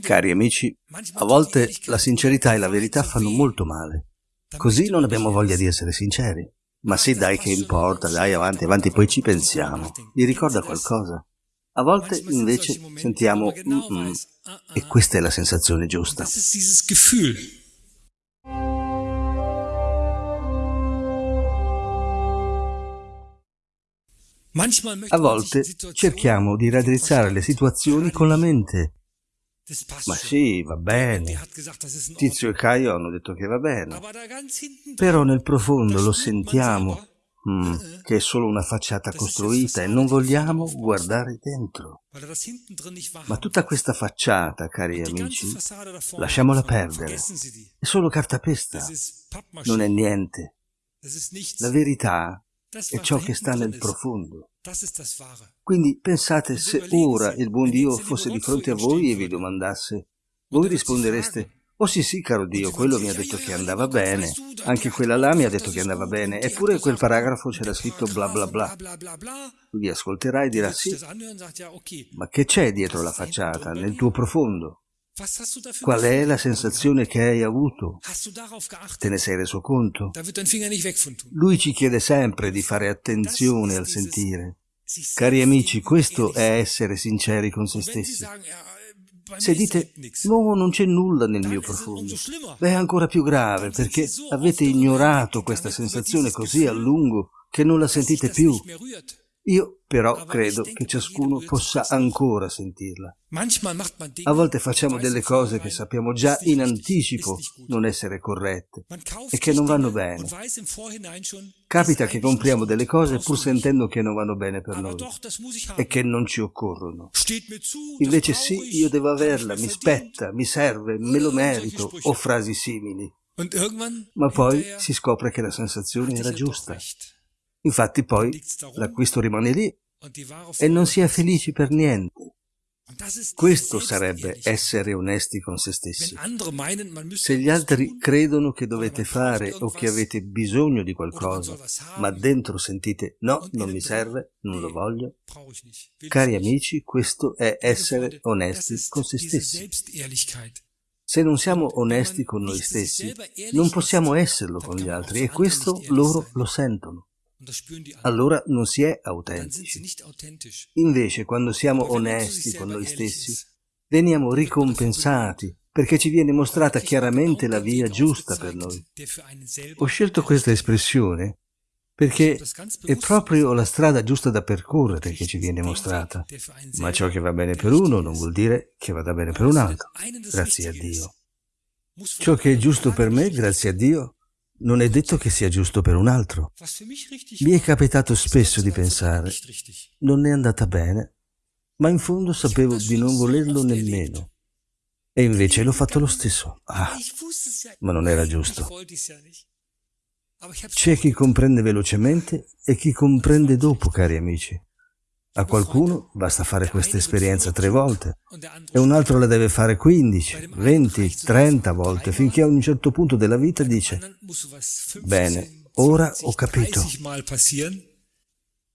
Cari amici, a volte la sincerità e la verità fanno molto male. Così non abbiamo voglia di essere sinceri. Ma sì, dai, che importa, dai, avanti, avanti, poi ci pensiamo. Vi ricorda qualcosa? A volte invece sentiamo mm -mm, e questa è la sensazione giusta. A volte cerchiamo di raddrizzare le situazioni con la mente. Ma sì, va bene. Tizio e Caio hanno detto che va bene. Però nel profondo lo sentiamo mm, che è solo una facciata costruita e non vogliamo guardare dentro. Ma tutta questa facciata, cari amici, lasciamola perdere. È solo cartapesta. Non è niente. La verità è ciò che sta nel profondo. Quindi pensate se ora il buon Dio fosse di fronte a voi e vi domandasse, voi rispondereste, oh sì sì caro Dio, quello mi ha detto che andava bene, anche quella là mi ha detto che andava bene, eppure quel paragrafo c'era scritto bla bla bla. Lui ascolterà e dirà sì, ma che c'è dietro la facciata, nel tuo profondo? Qual è la sensazione che hai avuto? Te ne sei reso conto? Lui ci chiede sempre di fare attenzione al sentire. Cari amici, questo è essere sinceri con se stessi. Se dite, no, non c'è nulla nel mio profondo, beh, è ancora più grave, perché avete ignorato questa sensazione così a lungo che non la sentite più. Io però credo che ciascuno possa ancora sentirla. A volte facciamo delle cose che sappiamo già in anticipo non essere corrette e che non vanno bene. Capita che compriamo delle cose pur sentendo che non vanno bene per noi e che non ci occorrono. Invece sì, io devo averla, mi spetta, mi serve, me lo merito o frasi simili. Ma poi si scopre che la sensazione era giusta. Infatti poi l'acquisto rimane lì e non si è felici per niente. Questo sarebbe essere onesti con se stessi. Se gli altri credono che dovete fare o che avete bisogno di qualcosa, ma dentro sentite no, non mi serve, non lo voglio, cari amici, questo è essere onesti con se stessi. Se non siamo onesti con noi stessi, non possiamo esserlo con gli altri e questo loro lo sentono allora non si è autentici. Invece, quando siamo onesti con noi stessi, veniamo ricompensati perché ci viene mostrata chiaramente la via giusta per noi. Ho scelto questa espressione perché è proprio la strada giusta da percorrere che ci viene mostrata, ma ciò che va bene per uno non vuol dire che vada bene per un altro, grazie a Dio. Ciò che è giusto per me, grazie a Dio, non è detto che sia giusto per un altro. Mi è capitato spesso di pensare, non è andata bene, ma in fondo sapevo di non volerlo nemmeno. E invece l'ho fatto lo stesso. Ah, ma non era giusto. C'è chi comprende velocemente e chi comprende dopo, cari amici. A qualcuno basta fare questa esperienza tre volte e un altro la deve fare 15, 20, 30 volte finché a un certo punto della vita dice bene, ora ho capito,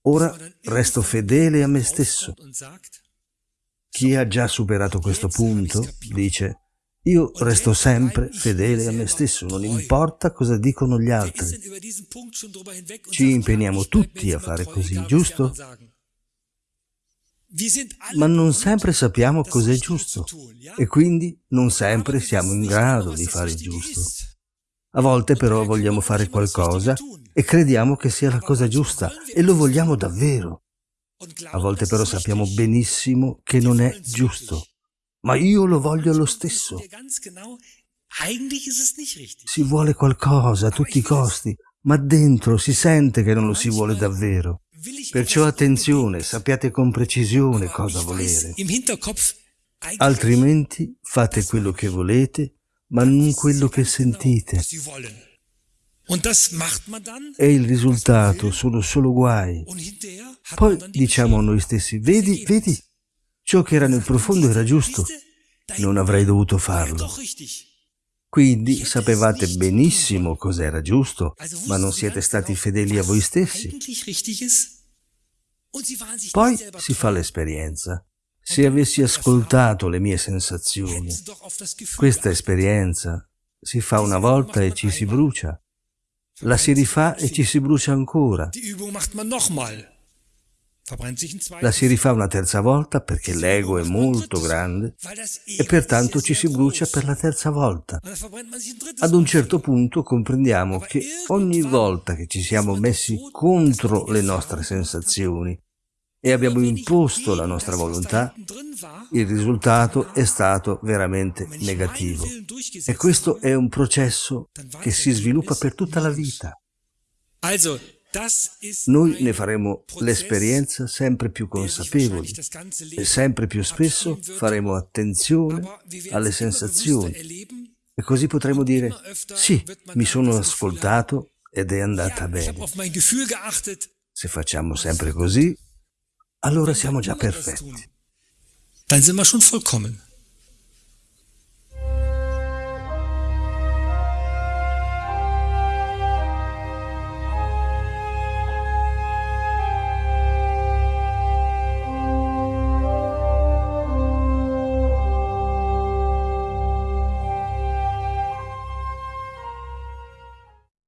ora resto fedele a me stesso. Chi ha già superato questo punto dice io resto sempre fedele a me stesso, non importa cosa dicono gli altri. Ci impegniamo tutti a fare così, giusto? Ma non sempre sappiamo cos'è giusto e quindi non sempre siamo in grado di fare il giusto. A volte però vogliamo fare qualcosa e crediamo che sia la cosa giusta e lo vogliamo davvero. A volte però sappiamo benissimo che non è giusto, ma io lo voglio lo stesso. Si vuole qualcosa a tutti i costi, ma dentro si sente che non lo si vuole davvero. Perciò attenzione, sappiate con precisione cosa volere. Altrimenti fate quello che volete, ma non quello che sentite. E il risultato sono solo guai. Poi diciamo a noi stessi, vedi, vedi, ciò che era nel profondo era giusto, non avrei dovuto farlo. Quindi sapevate benissimo cos'era giusto, ma non siete stati fedeli a voi stessi. Poi si fa l'esperienza. Se avessi ascoltato le mie sensazioni, questa esperienza si fa una volta e ci si brucia, la si rifà e ci si brucia ancora. La si rifà una terza volta perché l'ego è molto grande e pertanto ci si brucia per la terza volta. Ad un certo punto comprendiamo che ogni volta che ci siamo messi contro le nostre sensazioni e abbiamo imposto la nostra volontà, il risultato è stato veramente negativo. E questo è un processo che si sviluppa per tutta la vita. Noi ne faremo l'esperienza sempre più consapevoli e sempre più spesso faremo attenzione alle sensazioni e così potremo dire sì, mi sono ascoltato ed è andata bene. Se facciamo sempre così, allora siamo già perfetti. Dann sind wir schon vollkommen.